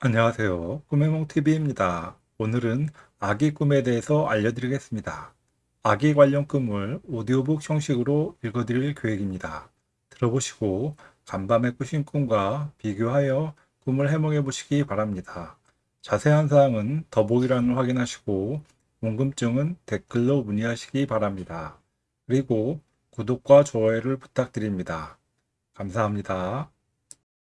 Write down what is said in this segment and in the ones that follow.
안녕하세요. 꿈해몽TV입니다. 오늘은 아기 꿈에 대해서 알려드리겠습니다. 아기 관련 꿈을 오디오북 형식으로 읽어드릴 계획입니다. 들어보시고 간밤에 꾸신 꿈과 비교하여 꿈을 해몽해 보시기 바랍니다. 자세한 사항은 더보기란을 확인하시고 궁금증은 댓글로 문의하시기 바랍니다. 그리고 구독과 좋아요를 부탁드립니다. 감사합니다.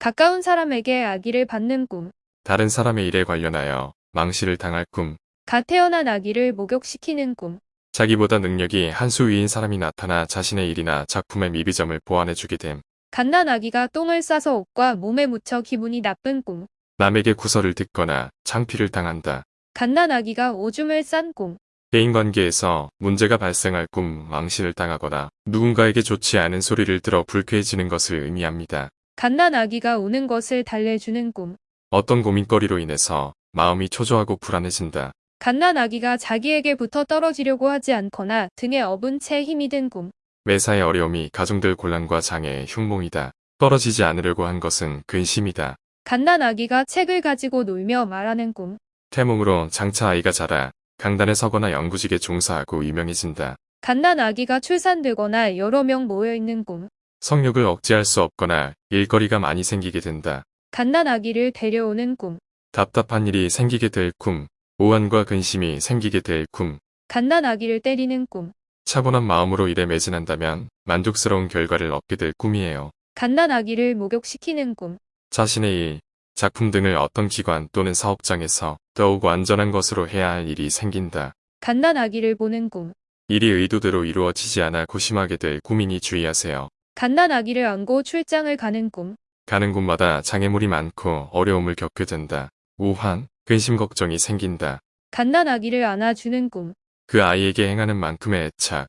가까운 사람에게 아기를 받는 꿈. 다른 사람의 일에 관련하여 망실을 당할 꿈, 갓 태어난 아기를 목욕시키는 꿈. 자기보다 능력이 한 수 위인 사람이 나타나 자신의 일이나 작품의 미비점을 보완해주게 됨, 갓난 아기가 똥을 싸서 옷과 몸에 묻혀 기분이 나쁜 꿈. 남에게 구설을 듣거나 창피를 당한다. 갓난 아기가 오줌을 싼 꿈. 대인관계에서 문제가 발생할 꿈, 망실을 당하거나 누군가에게 좋지 않은 소리를 들어 불쾌해지는 것을 의미합니다. 갓난 아기가 우는 것을 달래주는 꿈. 어떤 고민거리로 인해서 마음이 초조하고 불안해진다. 갓난 아기가 자기에게 붙어 떨어지려고 하지 않거나 등에 업은 채 힘이 든 꿈. 매사의 어려움이 가중될 곤란과 장애의 흉몽이다. 떨어지지 않으려고 한 것은 근심이다. 갓난 아기가 책을 가지고 놀며 말하는 꿈. 태몽으로 장차 아이가 자라 강단에 서거나 연구직에 종사하고 유명해진다. 갓난 아기가 출산되거나 여러 명 모여있는 꿈. 성욕을 억제할 수 없거나 일거리가 많이 생기게 된다. 갓난 아기를 데려오는 꿈. 답답한 일이 생기게 될 꿈, 오한과 근심이 생기게 될 꿈, 갓난 아기를 때리는 꿈. 차분한 마음으로 일에 매진한다면 만족스러운 결과를 얻게 될 꿈이에요. 갓난 아기를 목욕시키는 꿈. 자신의 일, 작품 등을 어떤 기관 또는 사업장에서 더욱 완전한 것으로 해야 할 일이 생긴다. 갓난 아기를 보는 꿈. 일이 의도대로 이루어지지 않아 고심하게 될 꿈이니 주의하세요. 갓난 아기를 안고 출장을 가는 꿈. 가는 곳마다 장애물이 많고 어려움을 겪게 된다. 우환, 근심 걱정이 생긴다. 갓난 아기를 안아주는 꿈. 그 아이에게 행하는 만큼의 애착,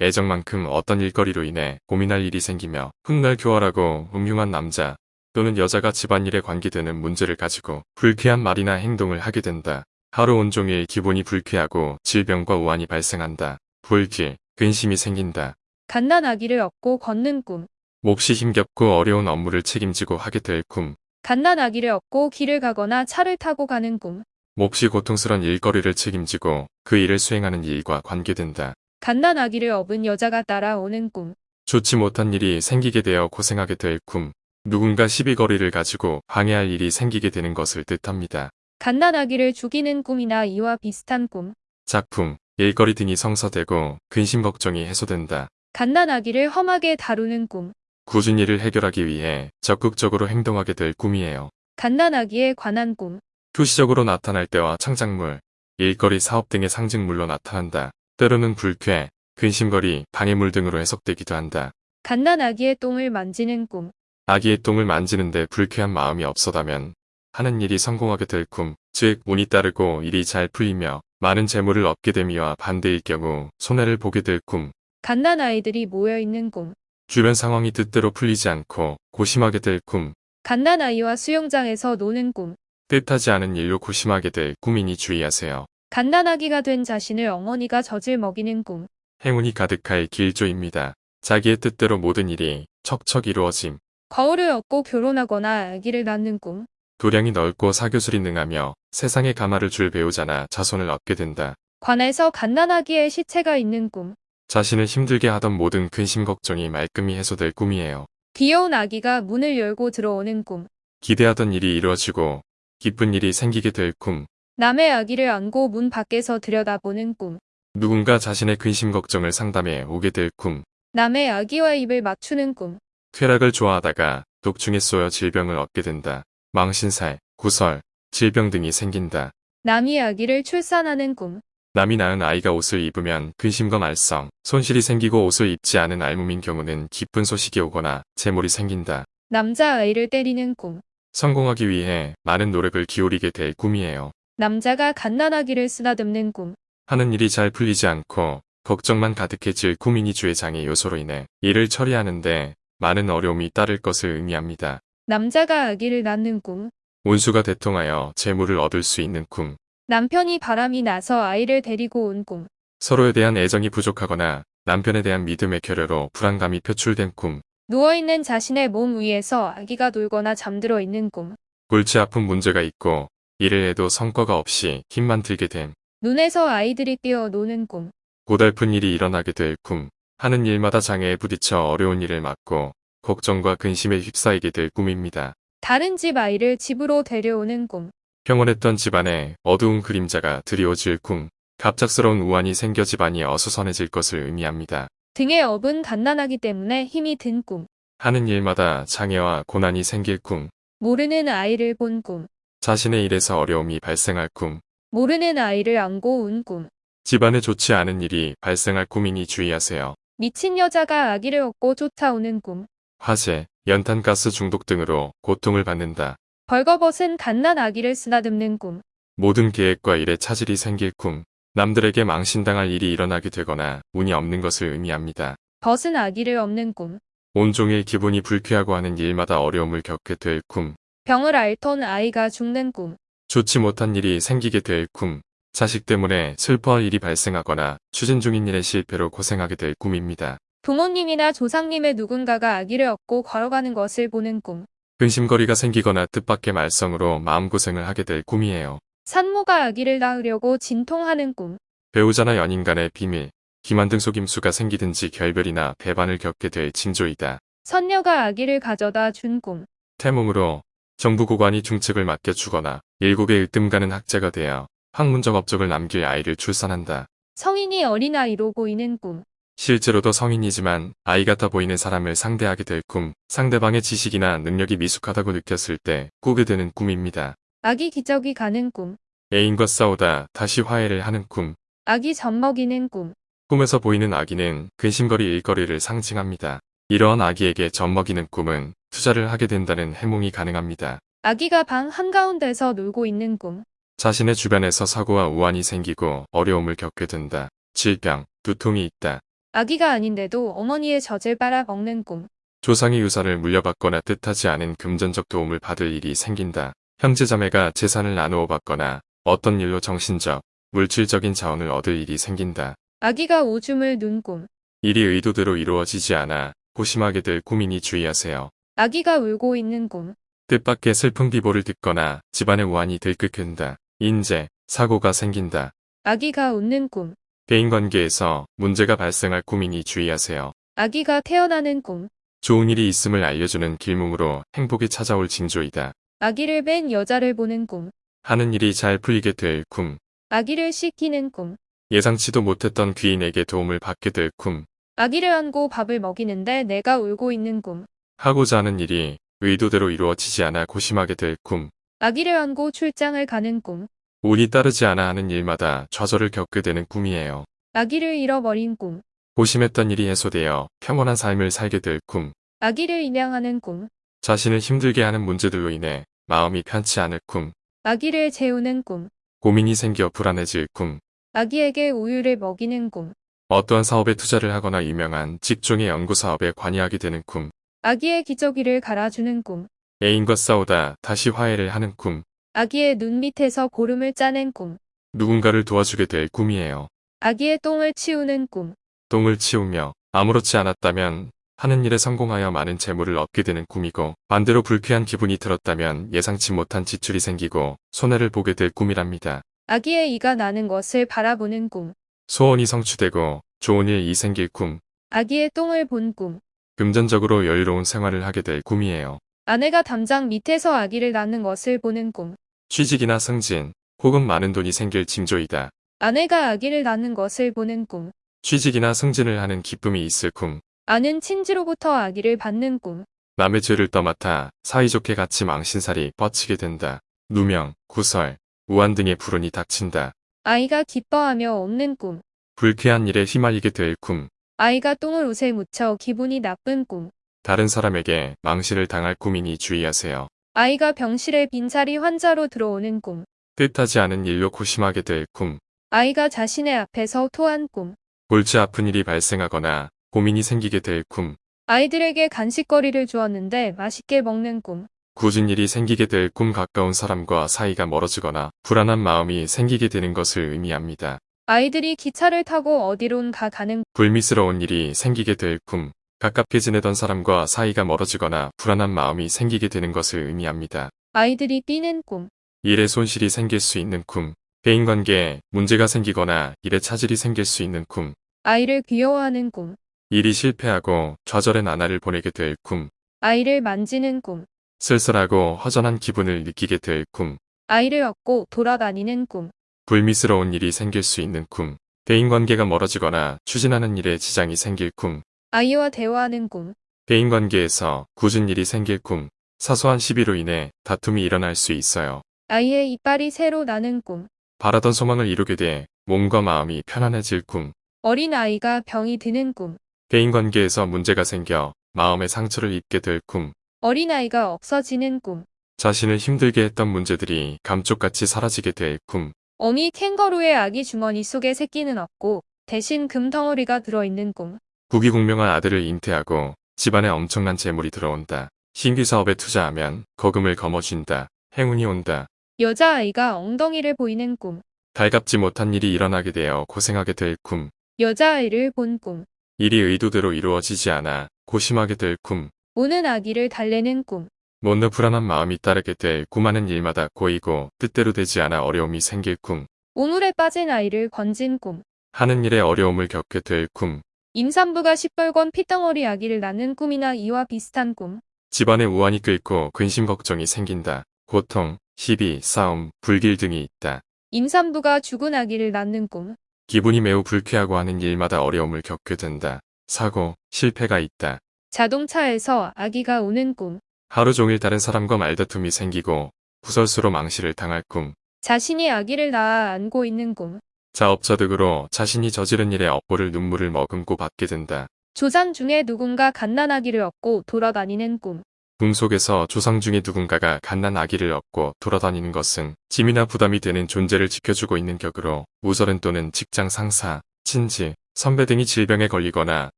애정만큼 어떤 일거리로 인해 고민할 일이 생기며 훗날 교활하고 음흉한 남자 또는 여자가 집안일에 관계되는 문제를 가지고 불쾌한 말이나 행동을 하게 된다. 하루 온종일 기분이 불쾌하고 질병과 우환이 발생한다. 불길, 근심이 생긴다. 갓난 아기를 업고 걷는 꿈. 몹시 힘겹고 어려운 업무를 책임지고 하게 될 꿈. 갓난 아기를 업고 길을 가거나 차를 타고 가는 꿈. 몹시 고통스런 일거리를 책임지고 그 일을 수행하는 일과 관계된다. 갓난 아기를 업은 여자가 따라오는 꿈. 좋지 못한 일이 생기게 되어 고생하게 될 꿈. 누군가 시비거리를 가지고 방해할 일이 생기게 되는 것을 뜻합니다. 갓난 아기를 죽이는 꿈이나 이와 비슷한 꿈. 작품, 일거리 등이 성사되고 근심 걱정이 해소된다. 갓난 아기를 험하게 다루는 꿈. 굳은 일을 해결하기 위해 적극적으로 행동하게 될 꿈이에요. 갓난 아기에 관한 꿈. 표시적으로 나타날 때와 창작물, 일거리 사업 등의 상징물로 나타난다. 때로는 불쾌, 근심거리, 방해물 등으로 해석되기도 한다. 갓난 아기의 똥을 만지는 꿈. 아기의 똥을 만지는데 불쾌한 마음이 없어다면 하는 일이 성공하게 될 꿈, 즉 운이 따르고 일이 잘 풀리며 많은 재물을 얻게 됨이와 반대일 경우 손해를 보게 될 꿈, 갓난 아이들이 모여있는 꿈. 주변 상황이 뜻대로 풀리지 않고 고심하게 될 꿈, 갓난 아이와 수영장에서 노는 꿈. 뜻하지 않은 일로 고심하게 될 꿈이니 주의하세요. 갓난 아기가 된 자신을 어머니가 젖을 먹이는 꿈. 행운이 가득할 길조입니다. 자기의 뜻대로 모든 일이 척척 이루어짐, 거울을 얻고 결혼하거나 아기를 낳는 꿈. 도량이 넓고 사교술이 능하며 세상에 가마를 줄 배우자나 자손을 얻게 된다. 관에서 갓난아기의 시체가 있는 꿈. 자신을 힘들게 하던 모든 근심 걱정이 말끔히 해소될 꿈이에요. 귀여운 아기가 문을 열고 들어오는 꿈. 기대하던 일이 이루어지고 기쁜 일이 생기게 될 꿈. 남의 아기를 안고 문 밖에서 들여다보는 꿈. 누군가 자신의 근심 걱정을 상담해 오게 될 꿈. 남의 아기와 입을 맞추는 꿈. 쾌락을 좋아하다가 독중에 쏘여 질병을 얻게 된다. 망신살, 구설, 질병 등이 생긴다. 남이 아기를 출산하는 꿈. 남이 낳은 아이가 옷을 입으면 근심과 말썽, 손실이 생기고 옷을 입지 않은 알몸인 경우는 기쁜 소식이 오거나 재물이 생긴다. 남자 아이를 때리는 꿈. 성공하기 위해 많은 노력을 기울이게 될 꿈이에요. 남자가 갓난아기를 쓰다듬는 꿈. 하는 일이 잘 풀리지 않고 걱정만 가득해질 꿈이니 주의 장애 요소로 인해 일을 처리하는데 많은 어려움이 따를 것을 의미합니다. 남자가 아기를 낳는 꿈. 운수가 대통하여 재물을 얻을 수 있는 꿈. 남편이 바람이 나서 아이를 데리고 온 꿈. 서로에 대한 애정이 부족하거나 남편에 대한 믿음의 결여로 불안감이 표출된 꿈. 누워있는 자신의 몸 위에서 아기가 놀거나 잠들어 있는 꿈. 골치 아픈 문제가 있고 일을 해도 성과가 없이 힘만 들게 됨. 눈에서 아이들이 뛰어 노는 꿈. 고달픈 일이 일어나게 될 꿈. 하는 일마다 장애에 부딪혀 어려운 일을 맡고 걱정과 근심에 휩싸이게 될 꿈입니다. 다른 집 아이를 집으로 데려오는 꿈. 평온했던 집안에 어두운 그림자가 드리워질 꿈. 갑작스러운 우환이 생겨 집안이 어수선해질 것을 의미합니다. 등에 업은 갓난아기 때문에 힘이 든 꿈. 하는 일마다 장애와 고난이 생길 꿈. 모르는 아이를 본 꿈. 자신의 일에서 어려움이 발생할 꿈. 모르는 아이를 안고 운 꿈. 집안에 좋지 않은 일이 발생할 꿈이니 주의하세요. 미친 여자가 아기를 얻고 쫓아오는 꿈. 화재, 연탄가스 중독 등으로 고통을 받는다. 벌거벗은 갓난 아기를 쓰다듬는 꿈. 모든 계획과 일에 차질이 생길 꿈. 남들에게 망신당할 일이 일어나게 되거나 운이 없는 것을 의미합니다. 벗은 아기를 업는 꿈. 온종일 기분이 불쾌하고 하는 일마다 어려움을 겪게 될 꿈. 병을 앓던 아이가 죽는 꿈. 좋지 못한 일이 생기게 될 꿈. 자식 때문에 슬퍼할 일이 발생하거나 추진 중인 일의 실패로 고생하게 될 꿈입니다. 부모님이나 조상님의 누군가가 아기를 얻고 걸어가는 것을 보는 꿈. 근심거리가 생기거나 뜻밖의 말썽으로 마음고생을 하게 될 꿈이에요. 산모가 아기를 낳으려고 진통하는 꿈. 배우자나 연인 간의 비밀, 기만 등 속임수가 생기든지 결별이나 배반을 겪게 될 징조이다. 선녀가 아기를 가져다 준 꿈. 태몽으로 정부 고관이 중책을 맡겨 주거나 일국의 으뜸가는 학자가 되어 학문적 업적을 남길 아이를 출산한다. 성인이 어린아이로 보이는 꿈. 실제로도 성인이지만 아이 같아 보이는 사람을 상대하게 될 꿈, 상대방의 지식이나 능력이 미숙하다고 느꼈을 때 꾸게 되는 꿈입니다. 아기 기저귀 가는 꿈. 애인과 싸우다 다시 화해를 하는 꿈, 아기 젖 먹이는 꿈. 꿈에서 보이는 아기는 근심거리 일거리를 상징합니다. 이러한 아기에게 젖 먹이는 꿈은 투자를 하게 된다는 해몽이 가능합니다. 아기가 방 한가운데서 놀고 있는 꿈. 자신의 주변에서 사고와 우환이 생기고 어려움을 겪게 된다. 질병, 두통이 있다. 아기가 아닌데도 어머니의 젖을 빨아 먹는 꿈. 조상의 유산을 물려받거나 뜻하지 않은 금전적 도움을 받을 일이 생긴다. 형제자매가 재산을 나누어 받거나 어떤 일로 정신적, 물질적인 자원을 얻을 일이 생긴다. 아기가 오줌을 눈 꿈. 일이 의도대로 이루어지지 않아 고심하게 될 꿈이니 주의하세요. 아기가 울고 있는 꿈. 뜻밖의 슬픈 비보를 듣거나 집안의 우환이 들끓는다. 인재, 사고가 생긴다. 아기가 웃는 꿈. 대인관계에서 문제가 발생할 꿈이니 주의하세요. 아기가 태어나는 꿈. 좋은 일이 있음을 알려주는 길몽으로 행복이 찾아올 징조이다. 아기를 뺀 여자를 보는 꿈. 하는 일이 잘 풀리게 될 꿈. 아기를 씻기는 꿈. 예상치도 못했던 귀인에게 도움을 받게 될 꿈. 아기를 안고 밥을 먹이는데 내가 울고 있는 꿈. 하고자 하는 일이 의도대로 이루어지지 않아 고심하게 될 꿈. 아기를 안고 출장을 가는 꿈. 운이 따르지 않아 하는 일마다 좌절을 겪게 되는 꿈이에요. 아기를 잃어버린 꿈. 고심했던 일이 해소되어 평온한 삶을 살게 될 꿈. 아기를 입양하는 꿈. 자신을 힘들게 하는 문제들로 인해 마음이 편치 않을 꿈. 아기를 재우는 꿈. 고민이 생겨 불안해질 꿈. 아기에게 우유를 먹이는 꿈. 어떠한 사업에 투자를 하거나 유명한 직종의 연구 사업에 관여하게 되는 꿈. 아기의 기저귀를 갈아주는 꿈. 애인과 싸우다 다시 화해를 하는 꿈. 아기의 눈 밑에서 고름을 짜낸 꿈. 누군가를 도와주게 될 꿈이에요. 아기의 똥을 치우는 꿈. 똥을 치우며 아무렇지 않았다면 하는 일에 성공하여 많은 재물을 얻게 되는 꿈이고 반대로 불쾌한 기분이 들었다면 예상치 못한 지출이 생기고 손해를 보게 될 꿈이랍니다. 아기의 이가 나는 것을 바라보는 꿈. 소원이 성취되고 좋은 일이 생길 꿈. 아기의 똥을 본 꿈. 금전적으로 여유로운 생활을 하게 될 꿈이에요. 아내가 담장 밑에서 아기를 낳는 것을 보는 꿈. 취직이나 승진 혹은 많은 돈이 생길 징조이다. 아내가 아기를 낳는 것을 보는 꿈. 취직이나 승진을 하는 기쁨이 있을 꿈. 아는 친지로부터 아기를 받는 꿈. 남의 죄를 떠맡아 사이좋게 같이 망신살이 뻗치게 된다. 누명, 구설, 우한 등의 불운이 닥친다. 아이가 기뻐하며 없는 꿈. 불쾌한 일에 휘말리게 될 꿈. 아이가 똥을 옷에 묻혀 기분이 나쁜 꿈. 다른 사람에게 망신을 당할 꿈이니 주의하세요. 아이가 병실에 빈자리 환자로 들어오는 꿈. 뜻하지 않은 일로 고심하게 될 꿈. 아이가 자신의 앞에서 토한 꿈. 골치 아픈 일이 발생하거나 고민이 생기게 될 꿈. 아이들에게 간식거리를 주었는데 맛있게 먹는 꿈. 굳은 일이 생기게 될 꿈 가까운 사람과 사이가 멀어지거나 불안한 마음이 생기게 되는 것을 의미합니다. 아이들이 기차를 타고 어디론가 가는 불미스러운 일이 생기게 될 꿈. 가깝게 지내던 사람과 사이가 멀어지거나 불안한 마음이 생기게 되는 것을 의미합니다. 아이들이 뛰는 꿈, 일에 손실이 생길 수 있는 꿈, 대인관계에 문제가 생기거나 일에 차질이 생길 수 있는 꿈, 아이를 귀여워하는 꿈, 일이 실패하고 좌절의 나날을 보내게 될 꿈, 아이를 만지는 꿈, 쓸쓸하고 허전한 기분을 느끼게 될 꿈, 아이를 얻고 돌아다니는 꿈, 불미스러운 일이 생길 수 있는 꿈, 대인관계가 멀어지거나 추진하는 일에 지장이 생길 꿈, 아이와 대화하는 꿈, 대인관계에서 굳은 일이 생길 꿈, 사소한 시비로 인해 다툼이 일어날 수 있어요. 아이의 이빨이 새로 나는 꿈, 바라던 소망을 이루게 돼 몸과 마음이 편안해질 꿈, 어린 아이가 병이 드는 꿈, 대인관계에서 문제가 생겨 마음의 상처를 입게 될 꿈, 어린 아이가 없어지는 꿈, 자신을 힘들게 했던 문제들이 감쪽같이 사라지게 될 꿈, 어미 캥거루의 아기 주머니 속에 새끼는 없고 대신 금덩어리가 들어있는 꿈, 국위공명한 아들을 잉태하고 집안에 엄청난 재물이 들어온다. 신규 사업에 투자하면 거금을 거머쥔다. 행운이 온다. 여자아이가 엉덩이를 보이는 꿈, 달갑지 못한 일이 일어나게 되어 고생하게 될 꿈, 여자아이를 본 꿈, 일이 의도대로 이루어지지 않아 고심하게 될 꿈, 우는 아기를 달래는 꿈, 못느 불안한 마음이 따르게 될 꿈하는 일마다 고이고 뜻대로 되지 않아 어려움이 생길 꿈, 우물에 빠진 아이를 건진 꿈, 하는 일에 어려움을 겪게 될 꿈, 임산부가 시뻘건 피덩어리 아기를 낳는 꿈이나 이와 비슷한 꿈, 집안에 우환이 끓고 근심 걱정이 생긴다. 고통, 시비, 싸움, 불길 등이 있다. 임산부가 죽은 아기를 낳는 꿈, 기분이 매우 불쾌하고 하는 일마다 어려움을 겪게 된다. 사고, 실패가 있다. 자동차에서 아기가 우는 꿈, 하루 종일 다른 사람과 말다툼이 생기고 구설수로 망실을 당할 꿈. 자신이 아기를 낳아 안고 있는 꿈, 자업자득으로 자신이 저지른 일에 업보를 눈물을 머금고 받게 된다. 조상 중에 누군가 갓난아기를 얻고 돌아다니는 꿈, 꿈 속에서 조상 중에 누군가가 갓난 아기를 얻고 돌아다니는 것은 짐이나 부담이 되는 존재를 지켜주고 있는 격으로 우설은 또는 직장 상사, 친지, 선배 등이 질병에 걸리거나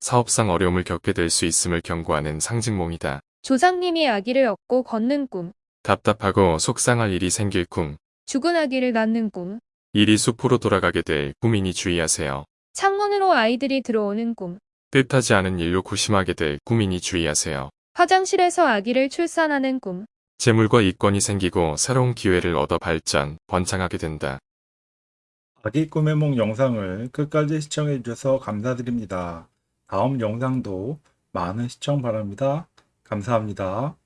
사업상 어려움을 겪게 될 수 있음을 경고하는 상징몽이다. 조상님이 아기를 얻고 걷는 꿈, 답답하고 속상할 일이 생길 꿈, 죽은 아기를 낳는 꿈, 일이 숲으로 돌아가게 될 꿈이니 주의하세요. 창문으로 아이들이 들어오는 꿈, 뜻하지 않은 일로 고심하게 될 꿈이니 주의하세요. 화장실에서 아기를 출산하는 꿈, 재물과 이권이 생기고 새로운 기회를 얻어 발전, 번창하게 된다. 아기 꿈의梦 영상을 끝까지 시청해 주셔서 감사드립니다. 다음 영상도 많은 시청 바랍니다. 감사합니다.